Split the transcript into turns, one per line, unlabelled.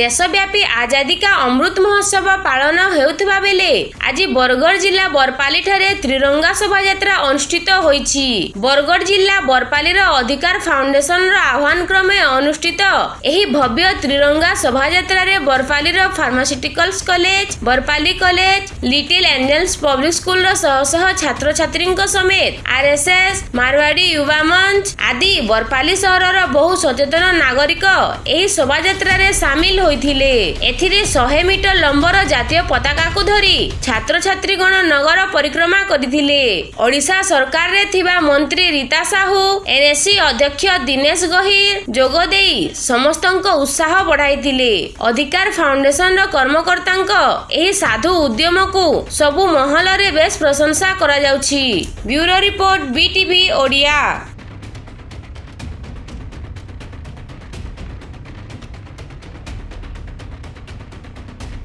দেশব্যাপী আজাদী কা অমৃত মহোৎসব পালন হেউথিবা বেলে আজ বরগড় জেলা বরপালি ঠার ত্রিরঙ্গা শোভাযাত্রা অনুষ্ঠিত হয়েছি বরগড় জেলা বরপালির অধিকার ফাউন্ডেসনর আহ্বান ক্রমে অনুষ্ঠিত এই ভব্য ত্রিরঙ্গা শোভাযাত্রার বরপালির pharmaceuticals college Barpali college little angels public স্কুলর শহ শহ ছাত্রছাত্রী সমেত আর এস এস মারওয়াড়ি যুবা মঞ্চ আদি বরপালি সহরর বহু সচেতন নাগরিক এই শোভাযাত্রার সামিল ହୋଇଥିଲେ ଏଥିରେ ଶହେ ମିଟର ଲମ୍ବର ଜାତୀୟ ପତାକାକୁ ଧରି ଛାତ୍ରଛାତ୍ରୀଗଣ ନଗର ପରିକ୍ରମା କରିଥିଲେ ଓଡ଼ିଶା ସରକାରରେ ଥିବା ମନ୍ତ୍ରୀ ରୀତା ସାହୁ ଏନ୍ଏସି ଅଧ୍ୟକ୍ଷ ଦିନେଶ ଗହିର ଯୋଗ ଦେଇ ସମସ୍ତଙ୍କ ଉତ୍ସାହ ବଢାଇଥିଲେ ଅଧିକାର ଫାଉଣ୍ଡେସନର କର୍ମକର୍ତ୍ତାଙ୍କ ଏହି ସାଧୁ ଉଦ୍ୟମକୁ ସବୁ ମହଲରେ ବେଶ ପ୍ରଶଂସା କରାଯାଉଛି ବ୍ୟୁରୋ ରିପୋର୍ଟ ବିଟିଭି ଓଡ଼ିଆ